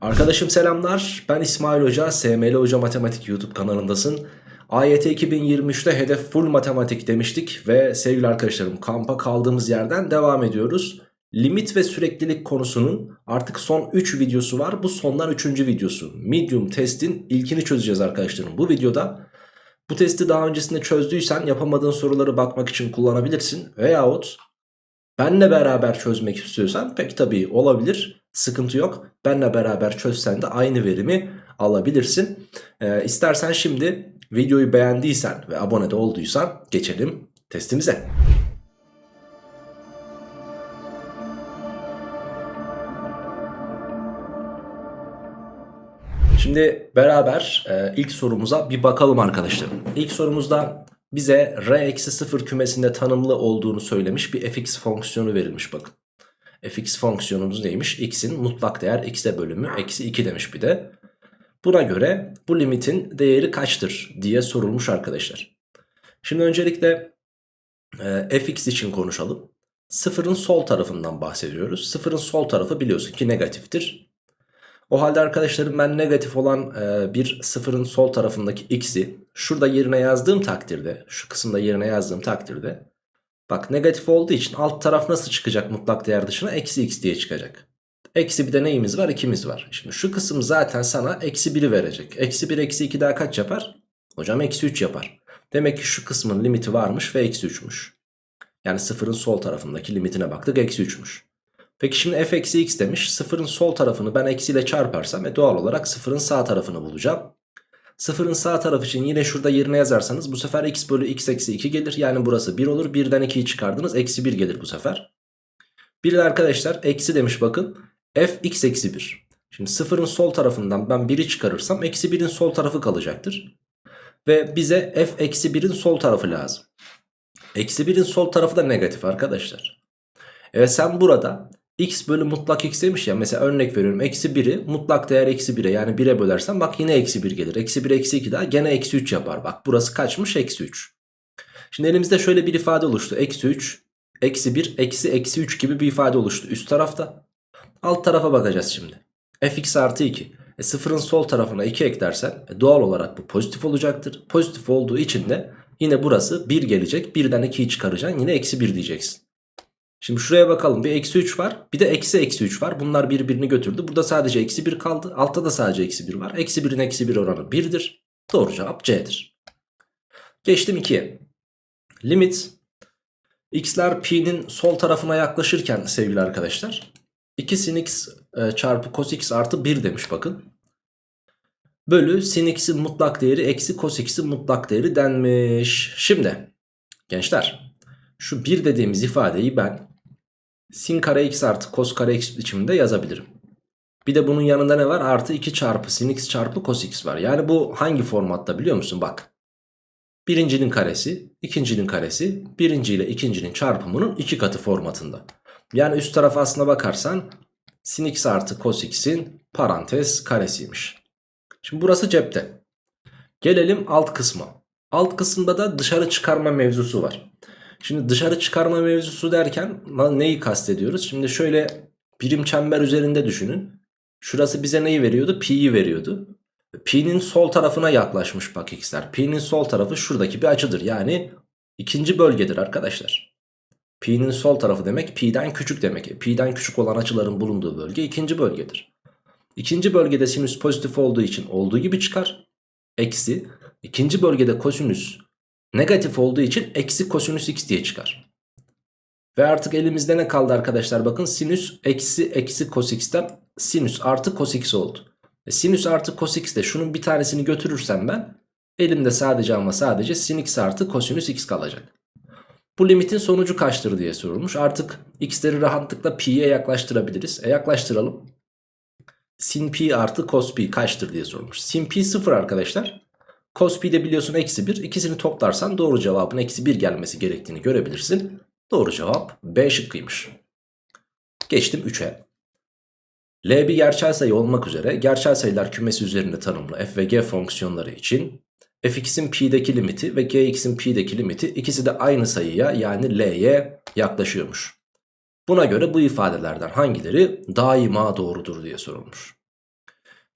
Arkadaşım selamlar. Ben İsmail Hoca. SML Hoca Matematik YouTube kanalındasın. AYT 2023'te hedef full matematik demiştik ve sevgili arkadaşlarım kampa kaldığımız yerden devam ediyoruz. Limit ve süreklilik konusunun artık son 3 videosu var. Bu sondan 3. videosu. Medium testin ilkini çözeceğiz arkadaşlarım. Bu videoda bu testi daha öncesinde çözdüysen yapamadığın soruları bakmak için kullanabilirsin. Veyahut benle beraber çözmek istiyorsan pek tabii olabilir. Sıkıntı yok. Benle beraber çözsen de aynı verimi alabilirsin. Ee, istersen şimdi videoyu beğendiysen ve abone de olduysan geçelim testimize. Şimdi beraber e, ilk sorumuza bir bakalım arkadaşlar. İlk sorumuzda bize r-0 kümesinde tanımlı olduğunu söylemiş bir fx fonksiyonu verilmiş bakın. Fx fonksiyonumuz neymiş? x'in mutlak değer x'e bölümü eksi 2 demiş bir de. Buna göre bu limitin değeri kaçtır diye sorulmuş arkadaşlar. Şimdi öncelikle e, fx için konuşalım. Sıfırın sol tarafından bahsediyoruz. Sıfırın sol tarafı biliyorsun ki negatiftir. O halde arkadaşlarım ben negatif olan e, bir sıfırın sol tarafındaki x'i şurada yerine yazdığım takdirde şu kısımda yerine yazdığım takdirde bak negatif olduğu için alt taraf nasıl çıkacak mutlak değer dışına eksi x diye çıkacak. Eksi bir de neyimiz var 2'miz var. Şimdi şu kısım zaten sana eksi 1'i verecek. Eksi 1 eksi 2 daha kaç yapar? Hocam eksi 3 yapar. Demek ki şu kısmın limiti varmış ve eksi 3'müş. Yani sıfırın sol tarafındaki limitine baktık eksi 3'müş. Peki şimdi f eksi x demiş. Sıfırın sol tarafını ben eksiyle çarparsam e doğal olarak sıfırın sağ tarafını bulacağım. Sıfırın sağ tarafı için yine şurada yerine yazarsanız bu sefer x bölü x eksi 2 gelir. Yani burası 1 olur. 1'den 2'yi çıkardınız. Eksi 1 gelir bu sefer. Bir de arkadaşlar eksi demiş bakın. f x eksi 1. Şimdi sıfırın sol tarafından ben 1'i çıkarırsam eksi 1'in sol tarafı kalacaktır. Ve bize f eksi 1'in sol tarafı lazım. Eksi 1'in sol tarafı da negatif arkadaşlar. Evet sen burada x bölü mutlak x demiş ya mesela örnek veriyorum eksi 1'i mutlak değer eksi 1'e yani 1'e bölersen bak yine eksi 1 gelir. Eksi 1 eksi 2 daha gene eksi 3 yapar bak burası kaçmış eksi 3. Şimdi elimizde şöyle bir ifade oluştu eksi 3 eksi 1 eksi eksi 3 gibi bir ifade oluştu üst tarafta. Alt tarafa bakacağız şimdi fx artı 2 e, sıfırın sol tarafına 2 eklersen e, doğal olarak bu pozitif olacaktır. Pozitif olduğu için de yine burası 1 gelecek. 1'den 2'yi çıkaracaksın yine eksi 1 diyeceksin. Şimdi şuraya bakalım bir eksi 3 var bir de eksi eksi 3 var. Bunlar birbirini götürdü. Burada sadece eksi 1 kaldı. Altta da sadece eksi 1 var. Eksi 1'in eksi 1 oranı 1'dir. Doğru cevap C'dir. Geçtim 2'ye. Limit x'ler pi'nin sol tarafına yaklaşırken sevgili arkadaşlar 2 sin x e, çarpı cos x artı 1 demiş bakın. Bölü sin x'in mutlak değeri eksi cos x'in mutlak değeri denmiş. Şimdi gençler şu 1 dediğimiz ifadeyi ben sin kare x artı cos kare x biçiminde yazabilirim. Bir de bunun yanında ne var? Artı 2 çarpı sin x çarpı cos x var. Yani bu hangi formatta biliyor musun? Bak. Birincinin karesi, ikincinin karesi, birinci ile ikincinin çarpımının iki katı formatında. Yani üst tarafa aslına bakarsan sin x artı cos x'in parantez karesiymiş. Şimdi burası cepte. Gelelim alt kısma. Alt kısımda da dışarı çıkarma mevzusu var. Şimdi dışarı çıkarma mevzusu derken neyi kastediyoruz? Şimdi şöyle birim çember üzerinde düşünün. Şurası bize neyi veriyordu? Pi'yi veriyordu. Pi'nin sol tarafına yaklaşmış bak x'ler. Pi'nin sol tarafı şuradaki bir açıdır. Yani ikinci bölgedir arkadaşlar. Pi'nin sol tarafı demek pi'den küçük demek. Pi'den küçük olan açıların bulunduğu bölge ikinci bölgedir. İkinci bölgede sinüs pozitif olduğu için olduğu gibi çıkar. Eksi. İkinci bölgede kosinüs negatif olduğu için eksi kosinüs x diye çıkar. Ve artık elimizde ne kaldı arkadaşlar bakın sinüs eksi eksi cos x'ten sinüs artı cos x oldu. E, sinüs artı cos x şunun bir tanesini götürürsem ben elimde sadece ama sadece sin x artı kosinüs x kalacak. Bu limitin sonucu kaçtır diye sorulmuş. Artık x'leri rahatlıkla pi'ye yaklaştırabiliriz. E yaklaştıralım. Sin pi artı cos pi kaçtır diye sorulmuş. Sin pi 0 arkadaşlar. Cos pi de biliyorsun eksi 1. İkisini toplarsan doğru cevabın eksi 1 gelmesi gerektiğini görebilirsin. Doğru cevap B şıkkıymış. Geçtim 3'e. L bir gerçel sayı olmak üzere gerçel sayılar kümesi üzerinde tanımlı f ve g fonksiyonları için fx'in pi'deki limiti ve gx'in pi'deki limiti ikisi de aynı sayıya yani l'ye yaklaşıyormuş. Buna göre bu ifadelerden hangileri daima doğrudur diye sorulmuş.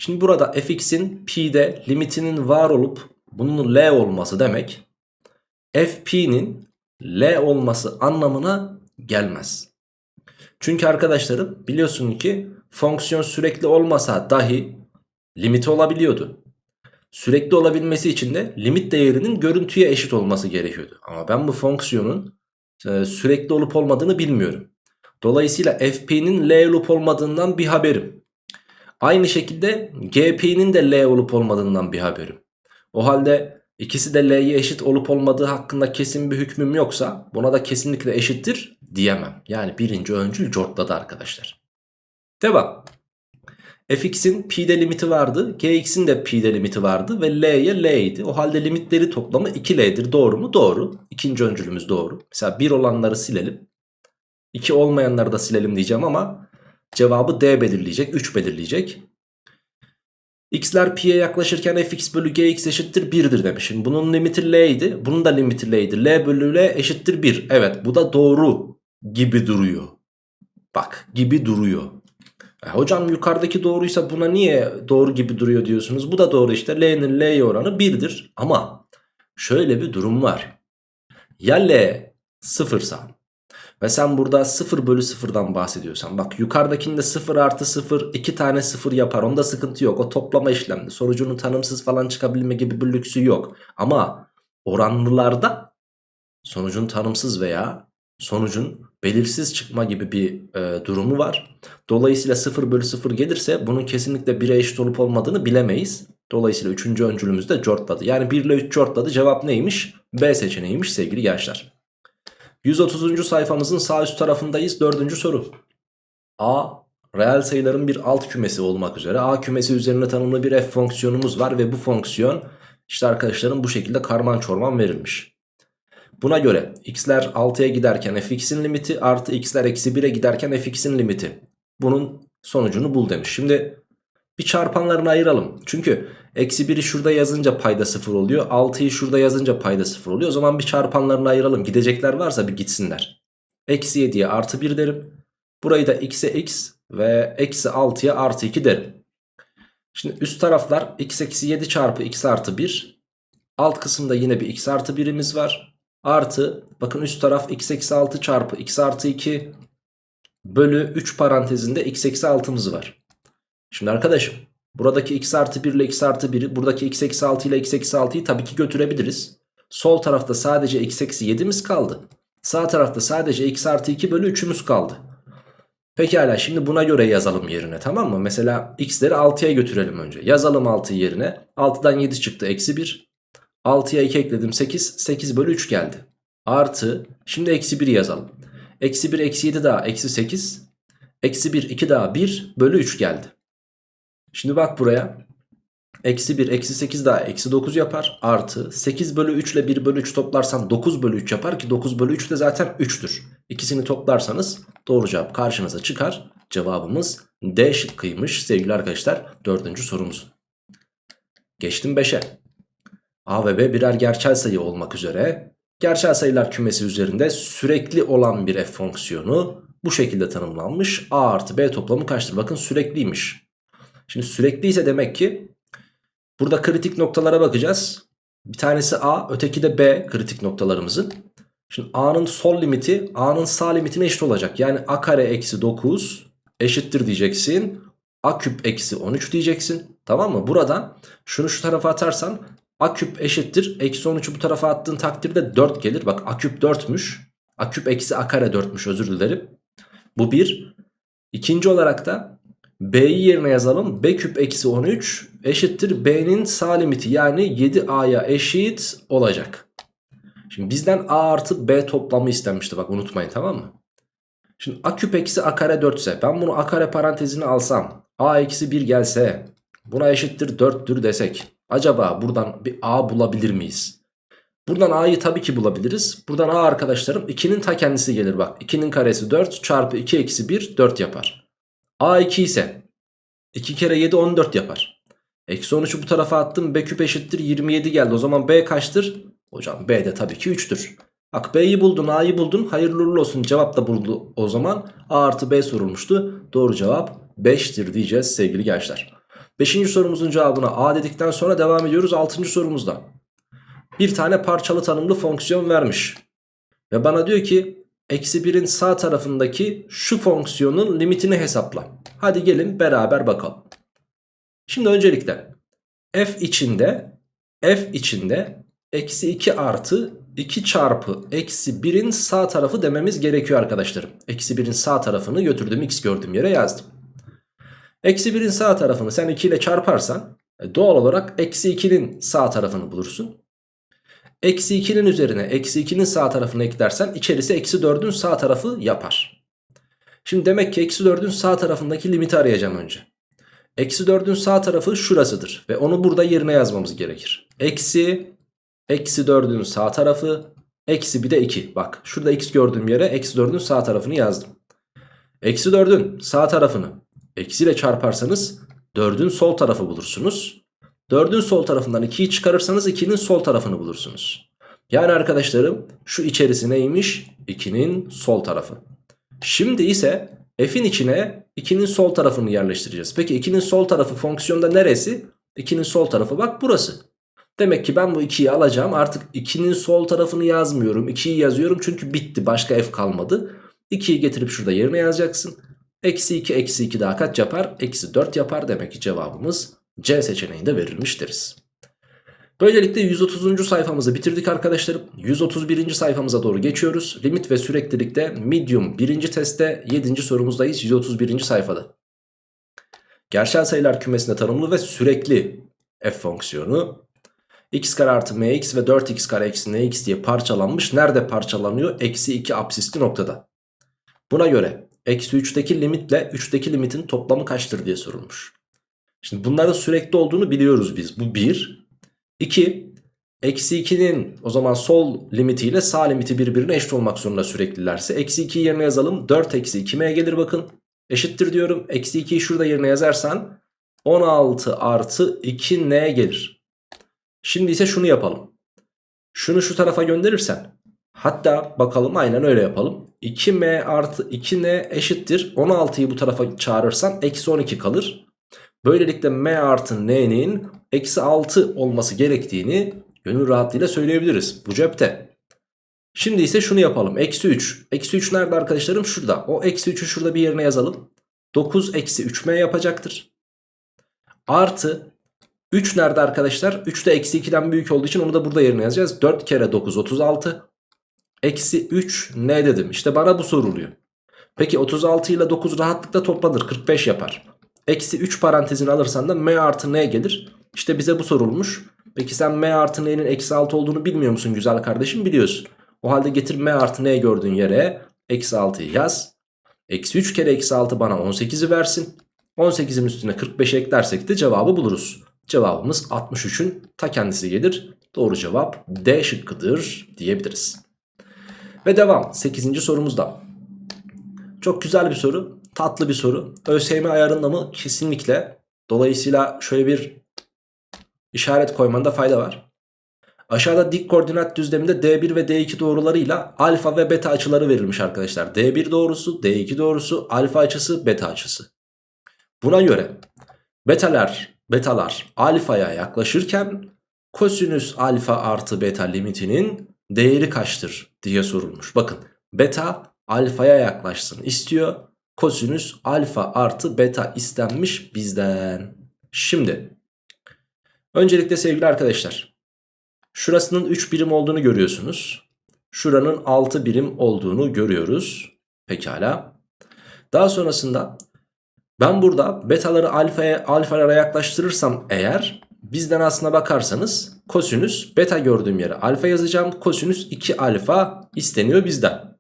Şimdi burada fx'in p'de limitinin var olup bunun l olması demek fp'nin l olması anlamına gelmez. Çünkü arkadaşlarım biliyorsun ki fonksiyon sürekli olmasa dahi limiti olabiliyordu. Sürekli olabilmesi için de limit değerinin görüntüye eşit olması gerekiyordu. Ama ben bu fonksiyonun e, sürekli olup olmadığını bilmiyorum. Dolayısıyla fp'nin l olup olmadığından bir haberim. Aynı şekilde gp'nin de l olup olmadığından bir haberim. O halde ikisi de l'ye eşit olup olmadığı hakkında kesin bir hükmüm yoksa buna da kesinlikle eşittir diyemem. Yani birinci öncül cortladı arkadaşlar. Devam. fx'in p'de limiti vardı. gx'in de p'de limiti vardı. Ve l'ye l idi. O halde limitleri toplamı 2l'dir. Doğru mu? Doğru. İkinci öncülümüz doğru. Mesela 1 olanları silelim. 2 olmayanları da silelim diyeceğim ama cevabı d belirleyecek. 3 belirleyecek. x'ler p'ye yaklaşırken fx bölü gx eşittir 1'dir demişim. Bunun limiti l idi. Bunun da limiti l idi. l bölü l eşittir 1. Evet bu da doğru gibi duruyor. Bak gibi duruyor. E, hocam yukarıdaki doğruysa buna niye doğru gibi duruyor diyorsunuz? Bu da doğru işte. L'nin L'ye oranı 1'dir. Ama şöyle bir durum var. Ya L sıfırsa ve sen burada 0 bölü 0'dan bahsediyorsan bak yukarıdakinde 0 artı 0 2 tane 0 yapar onda sıkıntı yok o toplama işlemde sonucunun tanımsız falan çıkabilme gibi bir lüksü yok ama oranlılarda sonucun tanımsız veya sonucun belirsiz çıkma gibi bir e, durumu var. Dolayısıyla 0 bölü 0 gelirse bunun kesinlikle 1'e eşit olup olmadığını bilemeyiz. Dolayısıyla 3. öncülümüz de cortladı. Yani 1 ile 3 cortladı cevap neymiş? B seçeneğiymiş sevgili gençler. 130. sayfamızın sağ üst tarafındayız. 4. soru. A reel sayıların bir alt kümesi olmak üzere A kümesi üzerine tanımlı bir f fonksiyonumuz var ve bu fonksiyon işte arkadaşlarım bu şekilde karman çorman verilmiş. Buna göre x'ler 6'ya giderken fx'in limiti artı x'ler eksi 1'e giderken fx'in limiti. Bunun sonucunu bul demiş. Şimdi bir çarpanlarını ayıralım. Çünkü eksi 1'i şurada yazınca payda 0 oluyor. 6'yı şurada yazınca payda 0 oluyor. O zaman bir çarpanlarını ayıralım. Gidecekler varsa bir gitsinler. Eksi 7'ye artı 1 derim. Burayı da x'e x ve eksi 6'ya artı 2 derim. Şimdi üst taraflar x eksi 7 çarpı x artı 1. Alt kısımda yine bir x artı 1'imiz var. Artı bakın üst taraf x eksi 6 çarpı x artı 2 bölü 3 parantezinde x eksi 6'mız var. Şimdi arkadaşım buradaki x artı 1 ile x artı 1'i buradaki x eksi 6 ile x eksi 6'yı tabii ki götürebiliriz. Sol tarafta sadece x eksi 7'miz kaldı. Sağ tarafta sadece x artı 2 bölü 3'ümüz kaldı. Pekala şimdi buna göre yazalım yerine tamam mı? Mesela x'leri 6'ya götürelim önce. Yazalım 6 yerine. 6'dan 7 çıktı eksi 1. 6'ya 2 ekledim 8. 8 bölü 3 geldi. Artı şimdi eksi 1 yazalım. Eksi 1 eksi 7 daha eksi 8. Eksi 1 2 daha 1 bölü 3 geldi. Şimdi bak buraya. Eksi 1 eksi 8 daha eksi 9 yapar. Artı 8 bölü 3 ile 1 bölü 3 toplarsan 9 bölü 3 yapar ki 9 bölü 3 de zaten 3'tür. İkisini toplarsanız doğru cevap karşınıza çıkar. Cevabımız D şıkkıymış sevgili arkadaşlar. Dördüncü sorumuz. Geçtim 5'e. A ve B birer gerçel sayı olmak üzere gerçel sayılar kümesi üzerinde sürekli olan bir f fonksiyonu bu şekilde tanımlanmış. A artı B toplamı kaçtır? Bakın sürekliymiş. Şimdi sürekliyse demek ki burada kritik noktalara bakacağız. Bir tanesi A öteki de B kritik noktalarımızın. Şimdi A'nın sol limiti A'nın sağ limitine eşit olacak. Yani A kare eksi 9 eşittir diyeceksin. A küp eksi 13 diyeceksin. Tamam mı? Burada şunu şu tarafa atarsan A küp eşittir. Eksi 13'ü bu tarafa attığın takdirde 4 gelir. Bak A küp 4'müş. A küp eksi A kare 4'müş özür dilerim. Bu bir. İkinci olarak da B'yi yerine yazalım. B küp eksi 13 eşittir. B'nin sağ limiti yani 7A'ya eşit olacak. Şimdi bizden A artı B toplamı istenmişti bak unutmayın tamam mı? Şimdi A küp eksi A kare 4 ise ben bunu A kare parantezine alsam A eksi 1 gelse buna eşittir 4'tür desek. Acaba buradan bir A bulabilir miyiz? Buradan A'yı tabii ki bulabiliriz. Buradan A arkadaşlarım 2'nin ta kendisi gelir bak. 2'nin karesi 4 çarpı 2 eksi 1 4 yapar. A 2 ise 2 kere 7 14 yapar. Eksi 13'ü bu tarafa attım. B küp eşittir 27 geldi. O zaman B kaçtır? Hocam B de tabii ki 3'tür. Bak B'yi buldun A'yı buldun. Hayırlı olsun. Cevap da buldu o zaman. A artı B sorulmuştu. Doğru cevap 5'tir diyeceğiz sevgili gençler. Beşinci sorumuzun cevabına A dedikten sonra devam ediyoruz altıncı sorumuzda. Bir tane parçalı tanımlı fonksiyon vermiş. Ve bana diyor ki eksi 1'in sağ tarafındaki şu fonksiyonun limitini hesapla. Hadi gelin beraber bakalım. Şimdi öncelikle f içinde f içinde eksi 2 artı 2 çarpı eksi 1'in sağ tarafı dememiz gerekiyor arkadaşlarım. Eksi 1'in sağ tarafını götürdüm x gördüğüm yere yazdım. Eksi 1'in sağ tarafını sen 2 ile çarparsan e, doğal olarak eksi 2'nin sağ tarafını bulursun. Eksi 2'nin üzerine eksi 2'nin sağ tarafını eklersen içerisi eksi 4'ün sağ tarafı yapar. Şimdi demek ki eksi 4'ün sağ tarafındaki limiti arayacağım önce. Eksi 4'ün sağ tarafı şurasıdır ve onu burada yerine yazmamız gerekir. Eksi Eksi 4'ün sağ tarafı. Eksi bir de 2. Bak şurada x gördüğüm yere eksi 4'ün sağ tarafını yazdım. Eksi 4'ün sağ tarafını eksi ile çarparsanız 4'ün sol tarafı bulursunuz. 4'ün sol tarafından 2'yi çıkarırsanız 2'nin sol tarafını bulursunuz. Yani arkadaşlarım şu içerisi neymiş? 2'nin sol tarafı. Şimdi ise f'in içine 2'nin sol tarafını yerleştireceğiz. Peki 2'nin sol tarafı fonksiyonda neresi? 2'nin sol tarafı bak burası. Demek ki ben bu 2'yi alacağım. Artık 2'nin sol tarafını yazmıyorum. 2'yi yazıyorum çünkü bitti. Başka f kalmadı. 2'yi getirip şurada yerine yazacaksın. Eksi 2 eksi 2 daha kaç yapar? Eksi 4 yapar. Demek ki cevabımız C seçeneğinde verilmiş deriz. Böylelikle 130. sayfamızı bitirdik arkadaşlarım. 131. sayfamıza doğru geçiyoruz. Limit ve süreklilikte medium 1. testte 7. sorumuzdayız 131. sayfada. Gerçel sayılar kümesinde tanımlı ve sürekli f fonksiyonu x kare artı mx ve 4x kare eksi nx diye parçalanmış. Nerede parçalanıyor? Eksi 2 absisli noktada. Buna göre eksi 3'teki limitle 3'teki limitin toplamı kaçtır diye sorulmuş. Şimdi bunların sürekli olduğunu biliyoruz biz. Bu 1. 2. Eksi 2'nin o zaman sol limitiyle sağ limiti birbirine eşit olmak zorunda süreklilerse. Eksi 2'yi yerine yazalım. 4 eksi 2m gelir bakın. Eşittir diyorum. Eksi 2'yi şurada yerine yazarsan 16 artı 2n gelir. Şimdi ise şunu yapalım. Şunu şu tarafa gönderirsen hatta bakalım aynen öyle yapalım. 2m artı 2n eşittir. 16'yı bu tarafa çağırırsan eksi 12 kalır. Böylelikle m artı n'nin eksi 6 olması gerektiğini gönül rahatlığıyla söyleyebiliriz. Bu cepte. Şimdi ise şunu yapalım. Eksi 3. Eksi 3 nerede arkadaşlarım? Şurada. O eksi 3'ü şurada bir yerine yazalım. 9 eksi 3m yapacaktır. Artı 3 nerede arkadaşlar? 3 de eksi 2'den büyük olduğu için onu da burada yerine yazacağız. 4 kere 9 36. Eksi 3 ne dedim? İşte bana bu soruluyor. Peki 36 ile 9 rahatlıkla toplanır. 45 yapar. Eksi 3 parantezini alırsan da m artı n gelir. İşte bize bu sorulmuş. Peki sen m artı n'nin eksi 6 olduğunu bilmiyor musun güzel kardeşim? Biliyorsun. O halde getir m artı n gördüğün yere eksi 6'yı yaz. Eksi 3 kere eksi 6 bana 18'i versin. 18'in üstüne 45 eklersek de cevabı buluruz. Cevabımız 63'ün ta kendisi gelir. Doğru cevap D şıkkıdır diyebiliriz. Ve devam 8. sorumuzda. Çok güzel bir soru. Tatlı bir soru. ÖSYM ayarında mı? Kesinlikle. Dolayısıyla şöyle bir işaret koymanda fayda var. Aşağıda dik koordinat düzleminde D1 ve D2 doğrularıyla alfa ve beta açıları verilmiş arkadaşlar. D1 doğrusu, D2 doğrusu, alfa açısı, beta açısı. Buna göre betalar betalar alfaya yaklaşırken kosinüs alfa artı beta limitinin değeri kaçtır diye sorulmuş. Bakın beta alfaya yaklaşsın istiyor. Kosinüs alfa artı beta istenmiş bizden. Şimdi öncelikle sevgili arkadaşlar şurasının 3 birim olduğunu görüyorsunuz. Şuranın 6 birim olduğunu görüyoruz. Pekala. Daha sonrasında ben burada betaları alfaya, alfalara yaklaştırırsam eğer bizden aslına bakarsanız kosinüs beta gördüğüm yere alfa yazacağım. Kosinüs 2 alfa isteniyor bizden.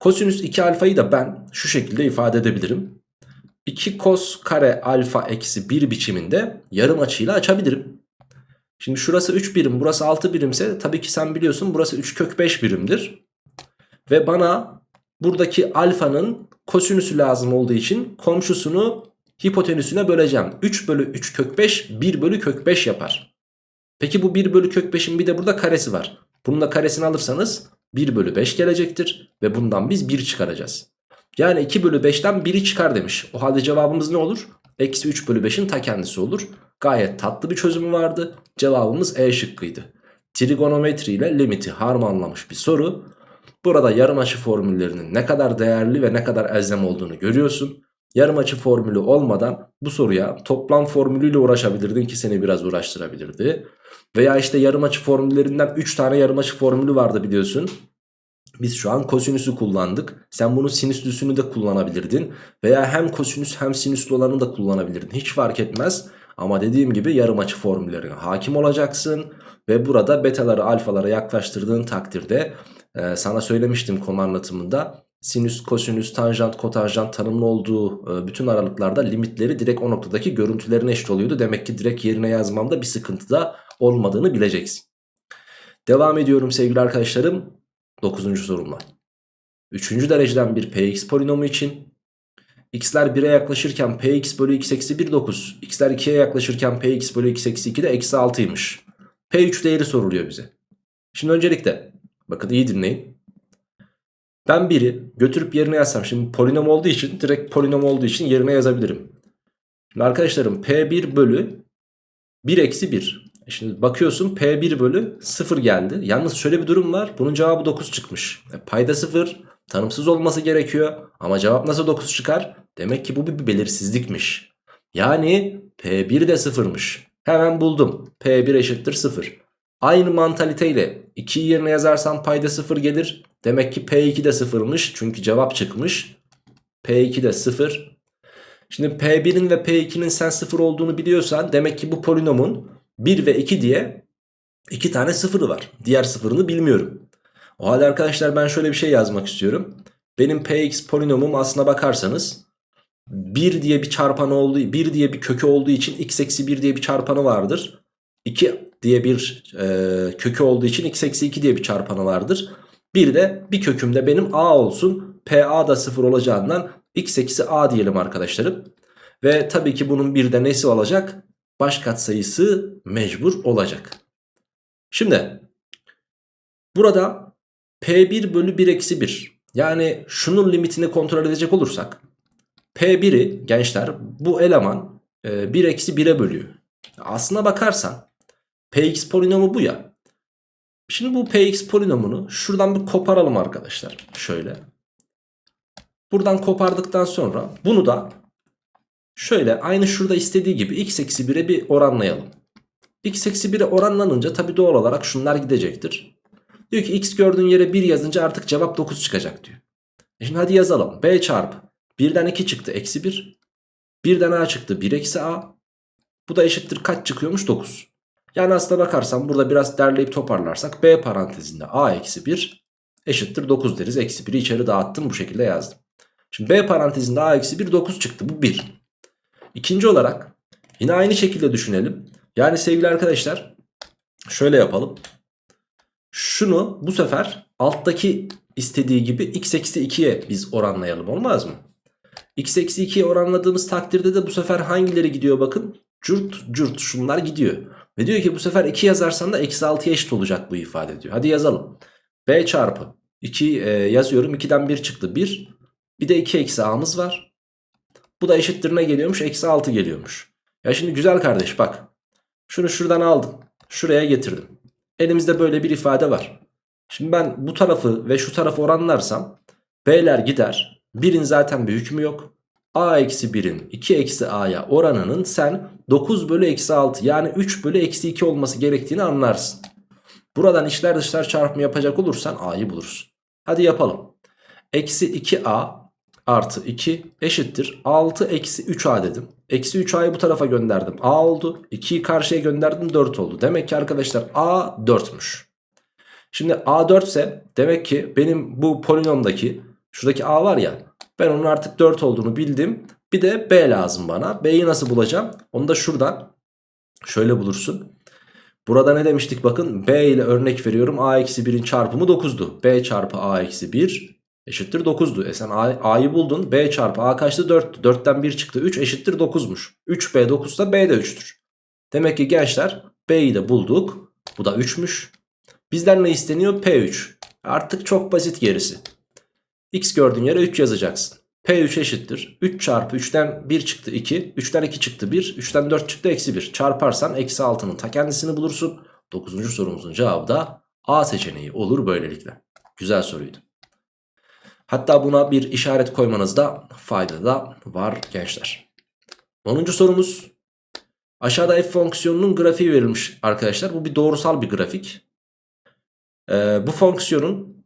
Kosinüs 2 alfayı da ben şu şekilde ifade edebilirim. 2 kos kare alfa eksi 1 biçiminde yarım açıyla açabilirim. Şimdi şurası 3 birim burası 6 birimse tabii ki sen biliyorsun burası 3 kök 5 birimdir. Ve bana buradaki alfanın kosinüsü lazım olduğu için komşusunu hipotenüsüne böleceğim. 3 bölü 3 kök 5 1 bölü kök 5 yapar. Peki bu 1 bölü kök 5'in bir de burada karesi var. Bunun da karesini alırsanız 1 bölü 5 gelecektir. Ve bundan biz 1 çıkaracağız. Yani 2 bölü 5'ten 1'i çıkar demiş. O halde cevabımız ne olur? Eksi 3 bölü 5'in ta kendisi olur. Gayet tatlı bir çözümü vardı. Cevabımız E şıkkıydı. Trigonometri ile limiti harmanlamış bir soru. Burada yarım açı formüllerinin ne kadar değerli ve ne kadar elzem olduğunu görüyorsun. Yarım açı formülü olmadan bu soruya toplam formülüyle uğraşabilirdin ki seni biraz uğraştırabilirdi. Veya işte yarım açı formüllerinden 3 tane yarım açı formülü vardı biliyorsun. Biz şu an kosinüsü kullandık. Sen bunu sinüslüsünü de kullanabilirdin. Veya hem kosinüs hem sinüslü olanı da kullanabilirdin. Hiç fark etmez. Ama dediğim gibi yarım açı formüllerine hakim olacaksın. Ve burada betaları alfalara yaklaştırdığın takdirde e, sana söylemiştim konu anlatımında. Sinüs, kosinüs, tanjant, kotanjant tanımlı olduğu e, bütün aralıklarda limitleri direkt o noktadaki görüntülerine eşit oluyordu. Demek ki direkt yerine yazmamda bir sıkıntı da olmadığını bileceksin. Devam ediyorum sevgili arkadaşlarım. 9. sorumla. 3. dereceden bir px polinomu için x'ler 1'e yaklaşırken px bölü x eksi 1 9. x'ler 2'ye yaklaşırken px bölü x eksi 2 de eksi 6'ymış. p3 değeri soruluyor bize. Şimdi öncelikle bakın iyi dinleyin. Ben 1'i götürüp yerine yazsam şimdi polinom olduğu için direkt polinom olduğu için yerine yazabilirim. Şimdi arkadaşlarım p1 bölü 1 eksi 1. E şimdi bakıyorsun P1 bölü 0 geldi. Yalnız şöyle bir durum var. Bunun cevabı 9 çıkmış. E payda 0 tanımsız olması gerekiyor. Ama cevap nasıl 9 çıkar? Demek ki bu bir belirsizlikmiş. Yani P1 de 0'mış. Hemen buldum. P1 eşittir 0. Aynı mantaliteyle 2'yi yerine yazarsam payda 0 gelir. Demek ki P2 de 0'mış. Çünkü cevap çıkmış. P2 de 0. Şimdi P1'in ve P2'nin sen 0 olduğunu biliyorsan demek ki bu polinomun 1 ve 2 diye 2 tane sıfırı var. Diğer sıfırını bilmiyorum. O halde arkadaşlar ben şöyle bir şey yazmak istiyorum. Benim px polinomum aslına bakarsanız 1 diye bir çarpanı olduğu 1 diye bir kökü olduğu için x eksi 1 diye bir çarpanı vardır. 2 diye bir e, kökü olduğu için x eksi 2 diye bir çarpanı vardır. Bir de bir kökümde benim a olsun. pa da 0 olacağından x eksi a diyelim arkadaşlarım. Ve tabii ki bunun bir de nesi olacak? Baş katsayısı mecbur olacak. Şimdi burada P1 bölü 1 eksi 1 yani şunun limitini kontrol edecek olursak P1'i gençler bu eleman 1 e, eksi 1'e bölüyor. Aslına bakarsan Px polinomu bu ya. Şimdi bu Px polinomunu şuradan bir koparalım arkadaşlar. Şöyle. Buradan kopardıktan sonra bunu da Şöyle aynı şurada istediği gibi x eksi 1'e bir oranlayalım. x eksi 1'e oranlanınca tabi doğal olarak şunlar gidecektir. Diyor ki x gördüğün yere 1 yazınca artık cevap 9 çıkacak diyor. E şimdi hadi yazalım. b çarpı 1'den 2 çıktı eksi 1. 1'den a çıktı 1 eksi a. Bu da eşittir kaç çıkıyormuş 9. Yani aslına bakarsan burada biraz derleyip toparlarsak b parantezinde a eksi 1 eşittir 9 deriz. Eksi 1'i içeri dağıttım bu şekilde yazdım. Şimdi b parantezinde a eksi 1 9 çıktı bu 1. İkinci olarak yine aynı şekilde düşünelim. Yani sevgili arkadaşlar şöyle yapalım. Şunu bu sefer alttaki istediği gibi x eksi 2'ye biz oranlayalım olmaz mı? x eksi 2'ye oranladığımız takdirde de bu sefer hangileri gidiyor bakın. Cürt cürt şunlar gidiyor. Ve diyor ki bu sefer 2 yazarsan da eksi 6'ya eşit olacak bu ifade diyor. Hadi yazalım. b çarpı 2 e, yazıyorum 2'den 1 çıktı 1. Bir de 2 eksi a'mız var. Bu da eşittir ne geliyormuş? Eksi 6 geliyormuş. Ya şimdi güzel kardeş bak. Şunu şuradan aldım. Şuraya getirdim. Elimizde böyle bir ifade var. Şimdi ben bu tarafı ve şu tarafı oranlarsam B'ler gider. 1'in zaten bir hükmü yok. A eksi 1'in 2 eksi A'ya oranının sen 9 bölü eksi 6 yani 3 bölü eksi 2 olması gerektiğini anlarsın. Buradan içler dışlar çarpımı yapacak olursan A'yı bulursun. Hadi yapalım. Eksi 2A artı 2 eşittir 6 eksi 3a dedim. Eksi 3a'yı bu tarafa gönderdim a oldu. 2'yi karşıya gönderdim 4 oldu. Demek ki arkadaşlar a 4'müş. Şimdi a 4 ise demek ki benim bu polinomdaki şuradaki a var ya ben onun artık 4 olduğunu bildim. Bir de b lazım bana. b'yi nasıl bulacağım? Onu da şuradan şöyle bulursun. Burada ne demiştik bakın b ile örnek veriyorum a eksi 1'in çarpımı 9'du. b çarpı a eksi 1 eşittir 9'du. E sen A'yı buldun. B çarpı A kaçtı? 4. 4'ten 1 çıktı. 3 eşittir 9'muş. 3B 9 ise B de 3'tür. Demek ki gençler B'yi de bulduk. Bu da 3'müş. Bizden ne isteniyor? P3. Artık çok basit gerisi. X gördüğün yere 3 yazacaksın. P3 eşittir. 3 çarpı 3'ten 1 çıktı 2. 3'ten 2 çıktı 1. 3'ten 4 çıktı eksi 1. Çarparsan eksi 6'nın ta kendisini bulursun. 9. sorumuzun cevabı da A seçeneği olur böylelikle. Güzel soruydu. Hatta buna bir işaret koymanızda fayda da var gençler. 10. sorumuz. Aşağıda f fonksiyonunun grafiği verilmiş arkadaşlar. Bu bir doğrusal bir grafik. Ee, bu fonksiyonun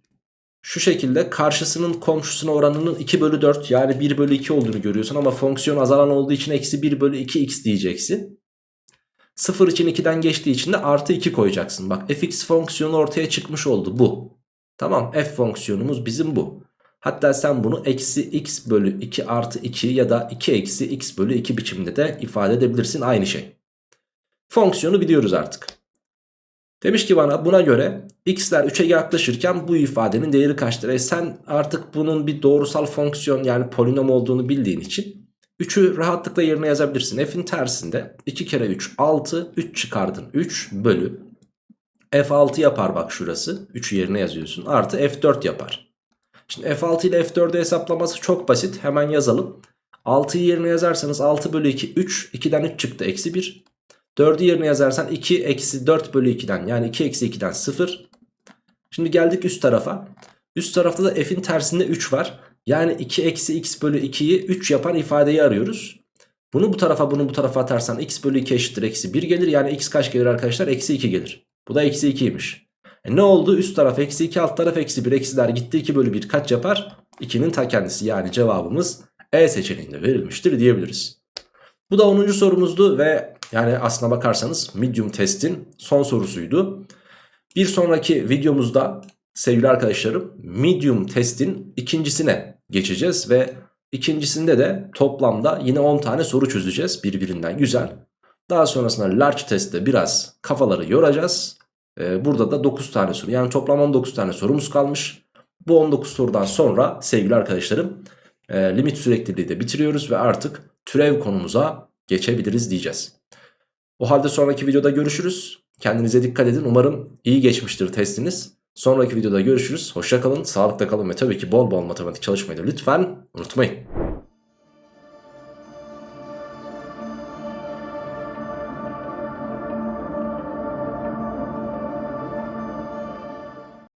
şu şekilde karşısının komşusuna oranının 2 bölü 4 yani 1 bölü 2 olduğunu görüyorsun. Ama fonksiyon azalan olduğu için eksi 1 bölü 2 x diyeceksin. 0 için 2'den geçtiği için de artı 2 koyacaksın. Bak fx fonksiyonu ortaya çıkmış oldu bu. Tamam f fonksiyonumuz bizim bu. Hatta sen bunu eksi x bölü 2 artı 2 ya da 2 eksi x bölü 2 biçiminde de ifade edebilirsin aynı şey. Fonksiyonu biliyoruz artık. Demiş ki bana buna göre x'ler 3'e yaklaşırken bu ifadenin değeri kaçtır? E sen artık bunun bir doğrusal fonksiyon yani polinom olduğunu bildiğin için 3'ü rahatlıkla yerine yazabilirsin. F'in tersinde 2 kere 3 6 3 çıkardın 3 bölü F6 yapar bak şurası 3'ü yerine yazıyorsun artı F4 yapar. Şimdi F6 ile F4'ü hesaplaması çok basit hemen yazalım. 6'yı yerine yazarsanız 6 bölü 2 3 2'den 3 çıktı eksi 1 4'ü yerine yazarsan 2 eksi 4 bölü 2'den yani 2 eksi 2'den 0. Şimdi geldik üst tarafa. Üst tarafta da f'in tersinde 3 var. Yani 2 eksi x bölü 2'yi 3 yapan ifadeyi arıyoruz. Bunu bu tarafa bunu bu tarafa atarsan x bölü 2 eşittir eksi 1 gelir. Yani x kaç gelir arkadaşlar? Eksi 2 gelir. Bu da eksi 2'ymiş. E ne oldu? Üst taraf eksi 2 alt taraf eksi 1 eksiler gitti 2 bölü 1 kaç yapar? 2'nin ta kendisi yani cevabımız E seçeneğinde verilmiştir diyebiliriz. Bu da 10. sorumuzdu ve yani aslına bakarsanız medium testin son sorusuydu. Bir sonraki videomuzda sevgili arkadaşlarım medium testin ikincisine geçeceğiz ve ikincisinde de toplamda yine 10 tane soru çözeceğiz birbirinden güzel. Daha sonrasında large testte biraz kafaları yoracağız. Ee, burada da 9 tane soru yani toplam 19 tane sorumuz kalmış. Bu 19 sorudan sonra sevgili arkadaşlarım e, limit sürekliliği de bitiriyoruz ve artık türev konumuza geçebiliriz diyeceğiz. O halde sonraki videoda görüşürüz. Kendinize dikkat edin. Umarım iyi geçmiştir testiniz. Sonraki videoda görüşürüz. Hoşça kalın, sağlıkla kalın ve tabii ki bol bol matematik çalışmayı da lütfen unutmayın.